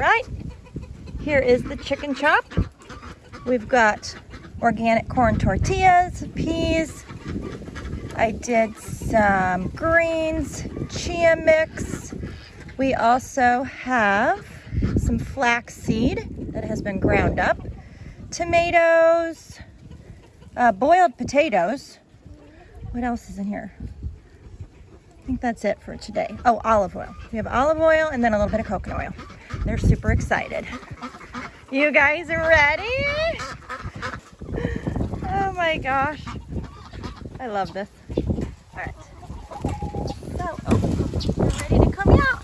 right, here is the chicken chop. We've got organic corn tortillas, peas. I did some greens, chia mix. We also have some flax seed that has been ground up, tomatoes, uh, boiled potatoes. What else is in here? I think that's it for today. Oh, olive oil. We have olive oil and then a little bit of coconut oil. They're super excited. You guys are ready? Oh my gosh. I love this. All right. So, we're ready to come out.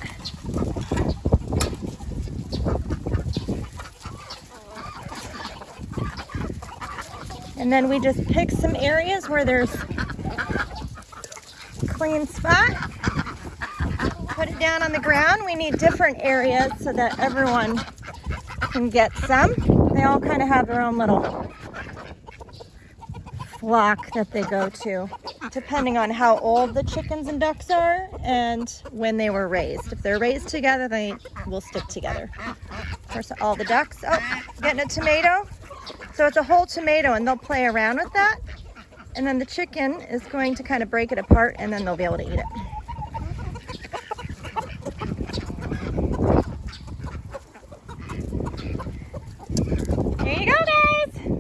And then we just pick some areas where there's clean spot. Put it down on the ground. We need different areas so that everyone can get some. They all kind of have their own little flock that they go to, depending on how old the chickens and ducks are and when they were raised. If they're raised together, they will stick together. Of course, all the ducks. Oh, getting a tomato. So it's a whole tomato and they'll play around with that. And then the chicken is going to kind of break it apart and then they'll be able to eat it. Here you go, guys.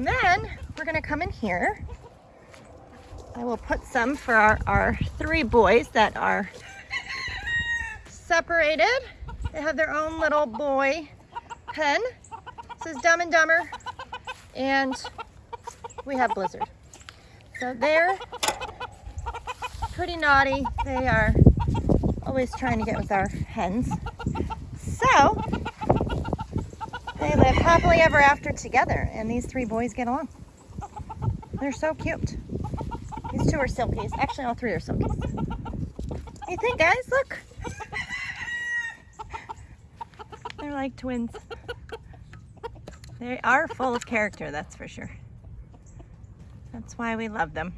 And then we're gonna come in here. I will put some for our, our three boys that are separated. They have their own little boy pen. This is Dumb and Dumber. And we have Blizzard. So they're pretty naughty. They are always trying to get with our hens. So they live happily ever after together, and these three boys get along. They're so cute. These two are silkies. Actually, all three are silkies. You think, guys? Look. They're like twins. They are full of character, that's for sure. That's why we love them.